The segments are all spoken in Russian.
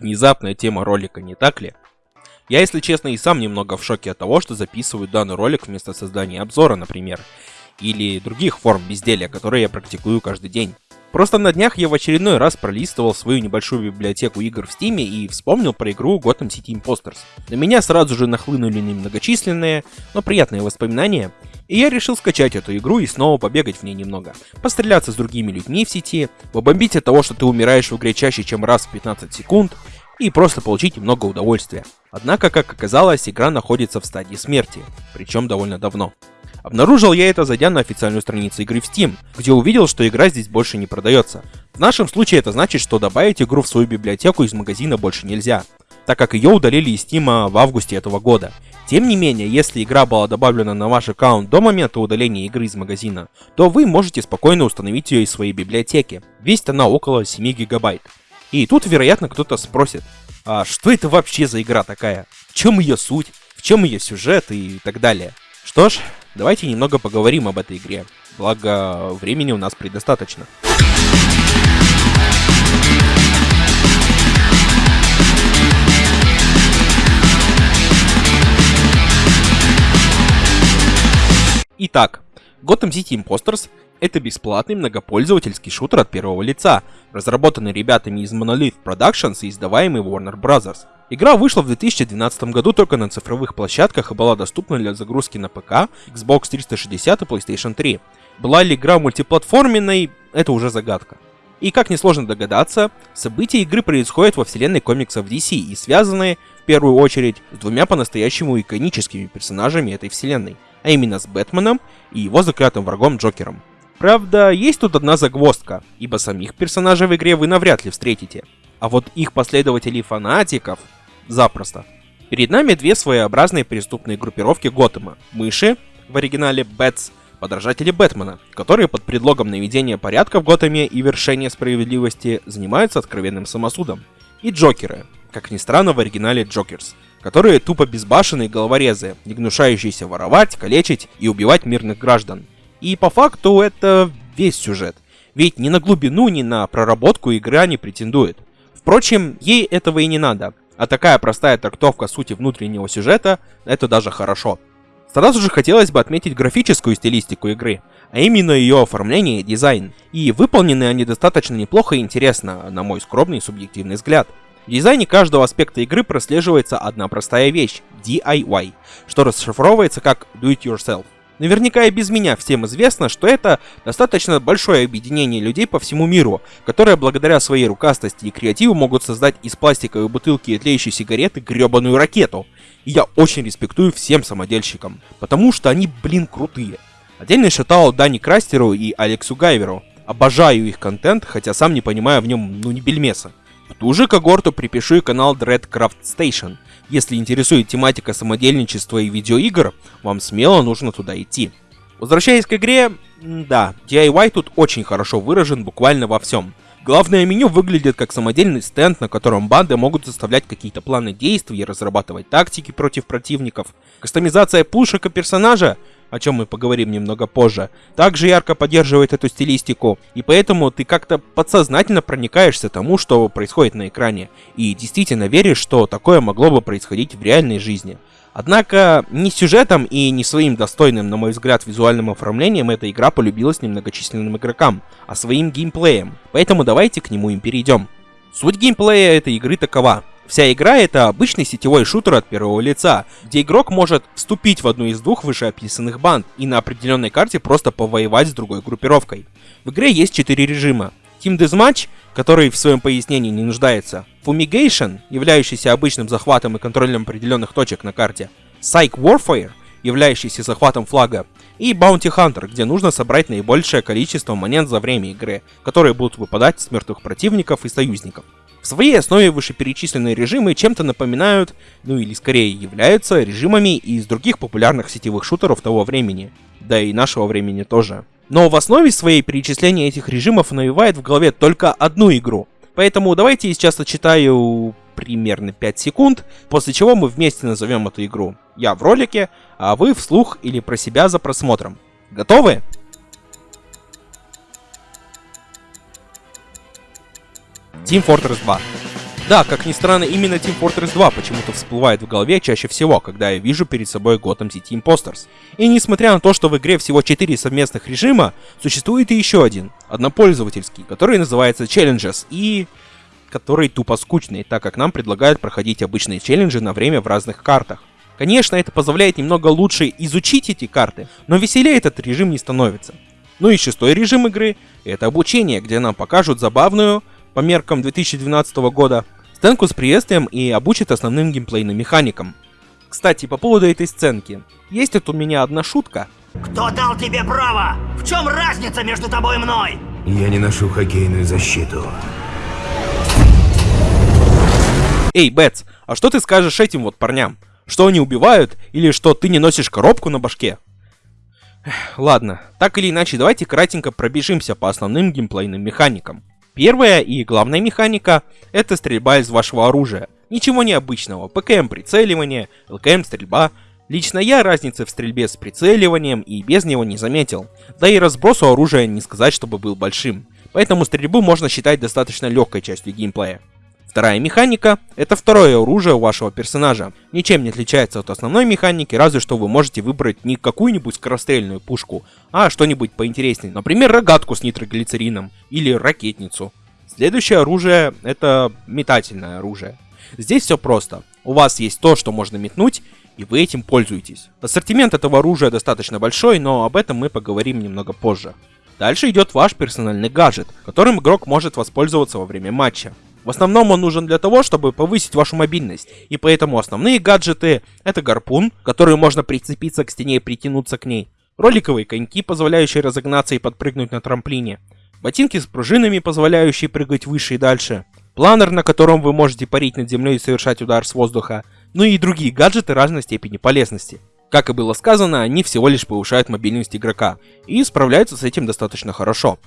Внезапная тема ролика, не так ли? Я, если честно, и сам немного в шоке от того, что записываю данный ролик вместо создания обзора, например, или других форм безделия, которые я практикую каждый день. Просто на днях я в очередной раз пролистывал свою небольшую библиотеку игр в Стиме и вспомнил про игру Gotham City Imposters. На меня сразу же нахлынули немногочисленные, но приятные воспоминания, и я решил скачать эту игру и снова побегать в ней немного. Постреляться с другими людьми в сети, побомбить от того, что ты умираешь в игре чаще, чем раз в 15 секунд, и просто получить немного удовольствия. Однако, как оказалось, игра находится в стадии смерти, причем довольно давно. Обнаружил я это, зайдя на официальную страницу игры в Steam, где увидел, что игра здесь больше не продается. В нашем случае это значит, что добавить игру в свою библиотеку из магазина больше нельзя, так как ее удалили из Steam в августе этого года. Тем не менее, если игра была добавлена на ваш аккаунт до момента удаления игры из магазина, то вы можете спокойно установить ее из своей библиотеки. Весит она около 7 гигабайт. И тут, вероятно, кто-то спросит, а что это вообще за игра такая? В чем ее суть? В чем ее сюжет и так далее? Что ж, давайте немного поговорим об этой игре. Благо, времени у нас предостаточно. Итак, Gotham City Imposters это бесплатный многопользовательский шутер от первого лица, разработанный ребятами из Monolith Productions и издаваемый Warner Bros. Игра вышла в 2012 году только на цифровых площадках и была доступна для загрузки на ПК, Xbox 360 и PlayStation 3. Была ли игра мультиплатформенной, это уже загадка. И как несложно догадаться, события игры происходят во вселенной комиксов DC и связаны, в первую очередь, с двумя по-настоящему иконическими персонажами этой вселенной, а именно с Бэтменом и его заклятым врагом Джокером. Правда, есть тут одна загвоздка, ибо самих персонажей в игре вы навряд ли встретите. А вот их последователей-фанатиков запросто. Перед нами две своеобразные преступные группировки Готэма. Мыши, в оригинале Бэтс, подражатели Бэтмена, которые под предлогом наведения порядка в Готэме и вершения справедливости занимаются откровенным самосудом. И Джокеры, как ни странно в оригинале Джокерс, которые тупо безбашенные головорезы, не гнушающиеся воровать, калечить и убивать мирных граждан. И по факту это весь сюжет. Ведь ни на глубину, ни на проработку игра не претендует. Впрочем, ей этого и не надо. А такая простая трактовка сути внутреннего сюжета – это даже хорошо. Сразу же хотелось бы отметить графическую стилистику игры, а именно ее оформление и дизайн. И выполнены они достаточно неплохо и интересно, на мой скромный субъективный взгляд. В дизайне каждого аспекта игры прослеживается одна простая вещь – DIY, что расшифровывается как Do It Yourself. Наверняка и без меня всем известно, что это достаточно большое объединение людей по всему миру, которые благодаря своей рукастости и креативу могут создать из пластиковой бутылки и тлеющей сигареты гребаную ракету. И я очень респектую всем самодельщикам, потому что они, блин, крутые. Отдельный шатал Дани Крастеру и Алексу Гайверу. Обожаю их контент, хотя сам не понимаю в нем ну ни бельмеса. В ту же когорту припишу и канал Dreadcraft Station – если интересует тематика самодельничества и видеоигр, вам смело нужно туда идти. Возвращаясь к игре, да, DIY тут очень хорошо выражен буквально во всем. Главное меню выглядит как самодельный стенд, на котором банды могут составлять какие-то планы действий и разрабатывать тактики против противников. Кастомизация пушек и персонажа о чем мы поговорим немного позже, также ярко поддерживает эту стилистику, и поэтому ты как-то подсознательно проникаешься тому, что происходит на экране, и действительно веришь, что такое могло бы происходить в реальной жизни. Однако, ни сюжетом и не своим достойным, на мой взгляд, визуальным оформлением эта игра полюбилась немногочисленным игрокам, а своим геймплеем, поэтому давайте к нему и перейдем. Суть геймплея этой игры такова. Вся игра это обычный сетевой шутер от первого лица, где игрок может вступить в одну из двух вышеописанных банд и на определенной карте просто повоевать с другой группировкой. В игре есть четыре режима. Team Deathmatch, который в своем пояснении не нуждается, Fumigation, являющийся обычным захватом и контролем определенных точек на карте, Psych Warfare, являющийся захватом флага, и Bounty Hunter, где нужно собрать наибольшее количество монет за время игры, которые будут выпадать с мертвых противников и союзников. В своей основе вышеперечисленные режимы чем-то напоминают, ну или скорее являются режимами из других популярных сетевых шутеров того времени, да и нашего времени тоже. Но в основе своей перечисления этих режимов навевает в голове только одну игру. Поэтому давайте я сейчас зачитаю примерно 5 секунд, после чего мы вместе назовем эту игру. Я в ролике, а вы вслух или про себя за просмотром. Готовы? Team Fortress 2. Да, как ни странно, именно Team Fortress 2 почему-то всплывает в голове чаще всего, когда я вижу перед собой Gotham City Imposters. И несмотря на то, что в игре всего 4 совместных режима, существует и еще один, однопользовательский, который называется Challenges и который тупо скучный, так как нам предлагают проходить обычные челленджи на время в разных картах. Конечно, это позволяет немного лучше изучить эти карты, но веселее этот режим не становится. Ну и шестой режим игры — это обучение, где нам покажут забавную, по меркам 2012 года, сценку с приветствием и обучит основным геймплейным механикам. Кстати, по поводу этой сценки. Есть тут у меня одна шутка. Кто дал тебе право? В чем разница между тобой и мной? Я не ношу хоккейную защиту. Эй, Бэтс, а что ты скажешь этим вот парням? Что они убивают или что ты не носишь коробку на башке? Ладно, так или иначе, давайте кратенько пробежимся по основным геймплейным механикам. Первая и главная механика — это стрельба из вашего оружия. Ничего необычного, ПКМ прицеливание, ЛКМ стрельба. Лично я разницы в стрельбе с прицеливанием и без него не заметил. Да и разбросу оружия не сказать, чтобы был большим. Поэтому стрельбу можно считать достаточно легкой частью геймплея. Вторая механика — это второе оружие у вашего персонажа. Ничем не отличается от основной механики, разве что вы можете выбрать не какую-нибудь скорострельную пушку, а что-нибудь поинтереснее. Например, рогатку с нитроглицерином или ракетницу. Следующее оружие — это метательное оружие. Здесь все просто. У вас есть то, что можно метнуть, и вы этим пользуетесь. Ассортимент этого оружия достаточно большой, но об этом мы поговорим немного позже. Дальше идет ваш персональный гаджет, которым игрок может воспользоваться во время матча. В основном он нужен для того, чтобы повысить вашу мобильность, и поэтому основные гаджеты — это гарпун, который можно прицепиться к стене и притянуться к ней, роликовые коньки, позволяющие разогнаться и подпрыгнуть на трамплине, ботинки с пружинами, позволяющие прыгать выше и дальше, планер, на котором вы можете парить над землей и совершать удар с воздуха, ну и другие гаджеты разной степени полезности. Как и было сказано, они всего лишь повышают мобильность игрока, и справляются с этим достаточно хорошо.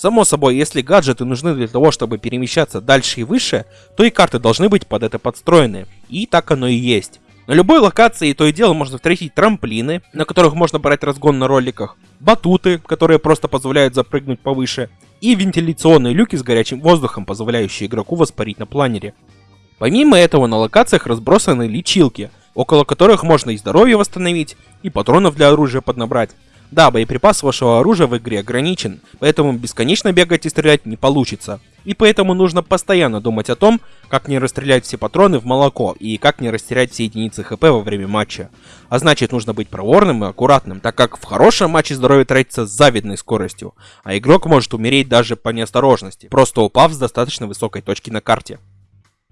Само собой, если гаджеты нужны для того, чтобы перемещаться дальше и выше, то и карты должны быть под это подстроены. И так оно и есть. На любой локации то и дело можно встретить трамплины, на которых можно брать разгон на роликах, батуты, которые просто позволяют запрыгнуть повыше, и вентиляционные люки с горячим воздухом, позволяющие игроку воспарить на планере. Помимо этого на локациях разбросаны лечилки, около которых можно и здоровье восстановить, и патронов для оружия поднабрать, да, боеприпас вашего оружия в игре ограничен, поэтому бесконечно бегать и стрелять не получится. И поэтому нужно постоянно думать о том, как не расстрелять все патроны в молоко и как не растерять все единицы хп во время матча. А значит нужно быть проворным и аккуратным, так как в хорошем матче здоровье тратится с завидной скоростью, а игрок может умереть даже по неосторожности, просто упав с достаточно высокой точки на карте.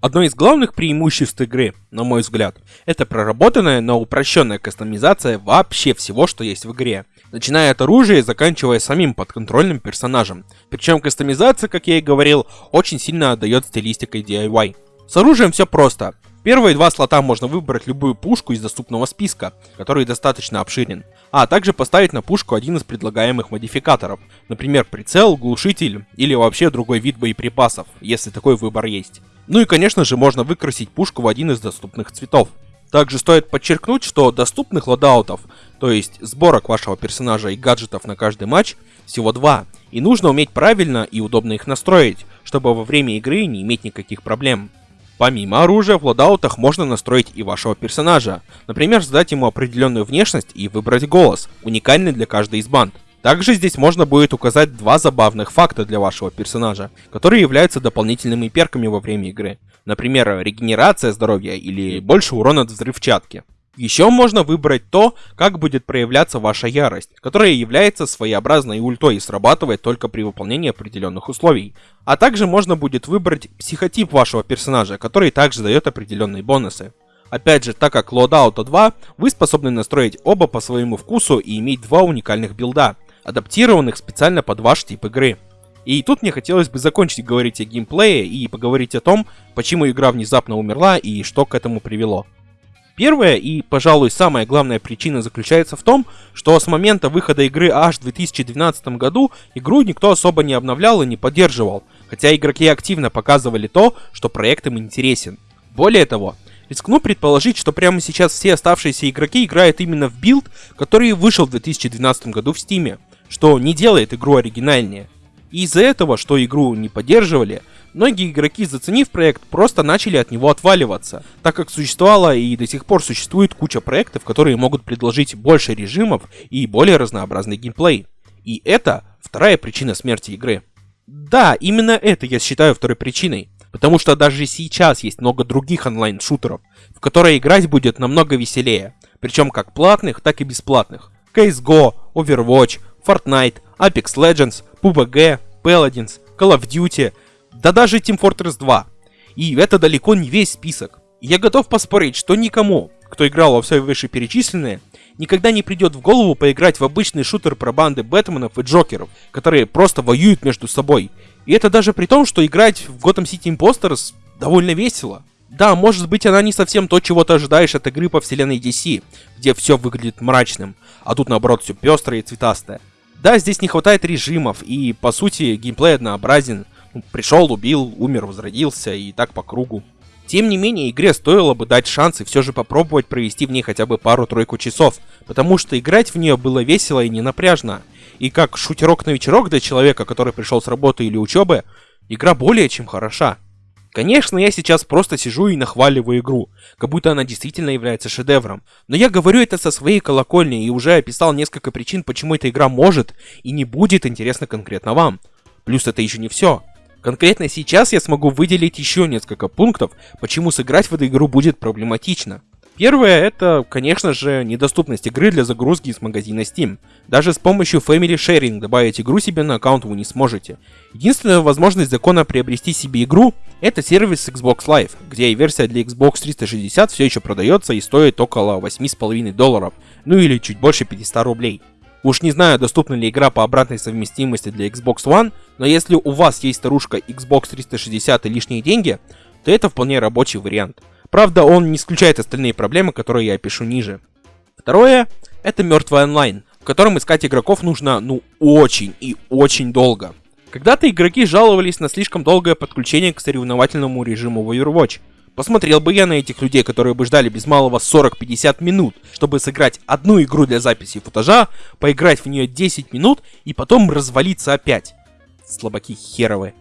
Одно из главных преимуществ игры, на мой взгляд, это проработанная, но упрощенная кастомизация вообще всего, что есть в игре. Начиная от оружия и заканчивая самим подконтрольным персонажем. Причем кастомизация, как я и говорил, очень сильно отдает стилистикой DIY. С оружием все просто. Первые два слота можно выбрать любую пушку из доступного списка, который достаточно обширен, а также поставить на пушку один из предлагаемых модификаторов, например прицел, глушитель или вообще другой вид боеприпасов, если такой выбор есть. Ну и конечно же можно выкрасить пушку в один из доступных цветов. Также стоит подчеркнуть, что доступных лодаутов, то есть сборок вашего персонажа и гаджетов на каждый матч, всего два, и нужно уметь правильно и удобно их настроить, чтобы во время игры не иметь никаких проблем. Помимо оружия, в лодаутах можно настроить и вашего персонажа, например, задать ему определенную внешность и выбрать голос, уникальный для каждой из банд. Также здесь можно будет указать два забавных факта для вашего персонажа, которые являются дополнительными перками во время игры. Например, регенерация здоровья или больше урона от взрывчатки. Еще можно выбрать то, как будет проявляться ваша ярость, которая является своеобразной ультой и срабатывает только при выполнении определенных условий. А также можно будет выбрать психотип вашего персонажа, который также дает определенные бонусы. Опять же, так как Loadout 2, вы способны настроить оба по своему вкусу и иметь два уникальных билда, адаптированных специально под ваш тип игры. И тут мне хотелось бы закончить говорить о геймплее и поговорить о том, почему игра внезапно умерла и что к этому привело. Первая и, пожалуй, самая главная причина заключается в том, что с момента выхода игры аж в 2012 году игру никто особо не обновлял и не поддерживал, хотя игроки активно показывали то, что проект им интересен. Более того, рискну предположить, что прямо сейчас все оставшиеся игроки играют именно в билд, который вышел в 2012 году в Steam что не делает игру оригинальнее. И из-за этого, что игру не поддерживали, Многие игроки, заценив проект, просто начали от него отваливаться, так как существовала и до сих пор существует куча проектов, которые могут предложить больше режимов и более разнообразный геймплей. И это вторая причина смерти игры. Да, именно это я считаю второй причиной. Потому что даже сейчас есть много других онлайн-шутеров, в которые играть будет намного веселее. Причем как платных, так и бесплатных. CSGO, Overwatch, Fortnite, Apex Legends, PUBG, Paladins, Call of Duty, да даже Team Fortress 2. И это далеко не весь список. Я готов поспорить, что никому, кто играл во все вышеперечисленные, никогда не придет в голову поиграть в обычный шутер про банды Бэтменов и Джокеров, которые просто воюют между собой. И это даже при том, что играть в Gotham City Imposters довольно весело. Да, может быть она не совсем то, чего ты ожидаешь от игры по вселенной DC, где все выглядит мрачным, а тут наоборот все пестрое и цветастое. Да, здесь не хватает режимов, и по сути геймплей однообразен. Ну, пришел, убил, умер, возродился и так по кругу. Тем не менее, игре стоило бы дать шанс и все же попробовать провести в ней хотя бы пару-тройку часов, потому что играть в нее было весело и не напряжно. И как шутерок на вечерок для человека, который пришел с работы или учебы, игра более чем хороша. Конечно, я сейчас просто сижу и нахваливаю игру, как будто она действительно является шедевром. Но я говорю это со своей колокольни и уже описал несколько причин, почему эта игра может и не будет интересна конкретно вам. Плюс это еще не все. Конкретно сейчас я смогу выделить еще несколько пунктов, почему сыграть в эту игру будет проблематично. Первое это, конечно же, недоступность игры для загрузки из магазина Steam. Даже с помощью Family Sharing добавить игру себе на аккаунт вы не сможете. Единственная возможность закона приобрести себе игру это сервис Xbox Live, где и версия для Xbox 360 все еще продается и стоит около 8,5 долларов, ну или чуть больше 500 рублей. Уж не знаю, доступна ли игра по обратной совместимости для Xbox One, но если у вас есть старушка Xbox 360 и лишние деньги, то это вполне рабочий вариант. Правда, он не исключает остальные проблемы, которые я опишу ниже. Второе, это мертвый онлайн, в котором искать игроков нужно, ну, очень и очень долго. Когда-то игроки жаловались на слишком долгое подключение к соревновательному режиму в Overwatch, Посмотрел бы я на этих людей, которые бы ждали без малого 40-50 минут, чтобы сыграть одну игру для записи футажа, поиграть в нее 10 минут и потом развалиться опять. Слабаки херовые.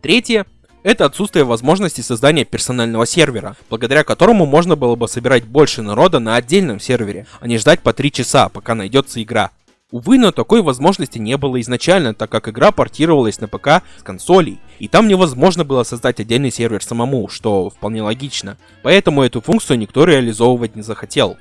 Третье – это отсутствие возможности создания персонального сервера, благодаря которому можно было бы собирать больше народа на отдельном сервере, а не ждать по 3 часа, пока найдется игра. Увы, но такой возможности не было изначально, так как игра портировалась на ПК с консолей, и там невозможно было создать отдельный сервер самому, что вполне логично. Поэтому эту функцию никто реализовывать не захотел.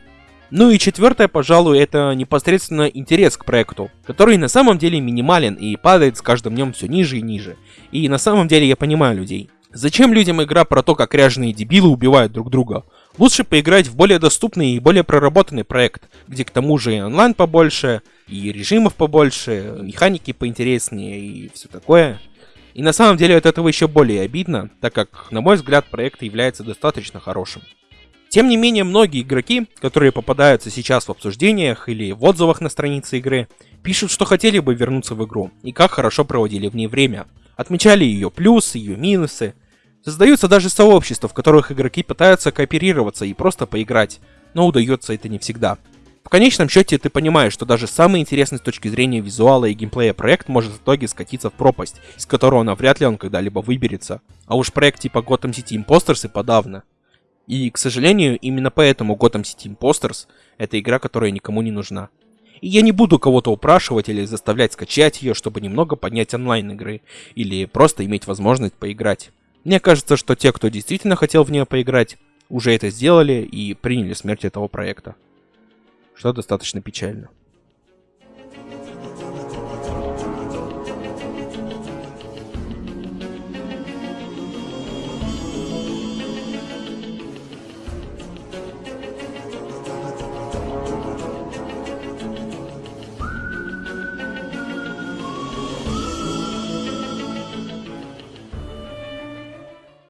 Ну и четвертое, пожалуй, это непосредственно интерес к проекту, который на самом деле минимален и падает с каждым днем все ниже и ниже. И на самом деле я понимаю людей. Зачем людям игра про то, как ряженые дебилы убивают друг друга? Лучше поиграть в более доступный и более проработанный проект, где к тому же и онлайн побольше, и режимов побольше, механики поинтереснее и все такое. И на самом деле от этого еще более обидно, так как, на мой взгляд, проект является достаточно хорошим. Тем не менее, многие игроки, которые попадаются сейчас в обсуждениях или в отзывах на странице игры, пишут, что хотели бы вернуться в игру и как хорошо проводили в ней время. Отмечали ее плюсы, ее минусы, Создаются даже сообщества, в которых игроки пытаются кооперироваться и просто поиграть, но удается это не всегда. В конечном счете ты понимаешь, что даже самый интересный с точки зрения визуала и геймплея проект может в итоге скатиться в пропасть, из которого навряд ли он когда-либо выберется. А уж проект типа Gotham City Imposters и подавно. И, к сожалению, именно поэтому Gotham City Imposters — это игра, которая никому не нужна. И я не буду кого-то упрашивать или заставлять скачать ее, чтобы немного поднять онлайн игры, или просто иметь возможность поиграть. Мне кажется, что те, кто действительно хотел в нее поиграть, уже это сделали и приняли смерть этого проекта. Что достаточно печально.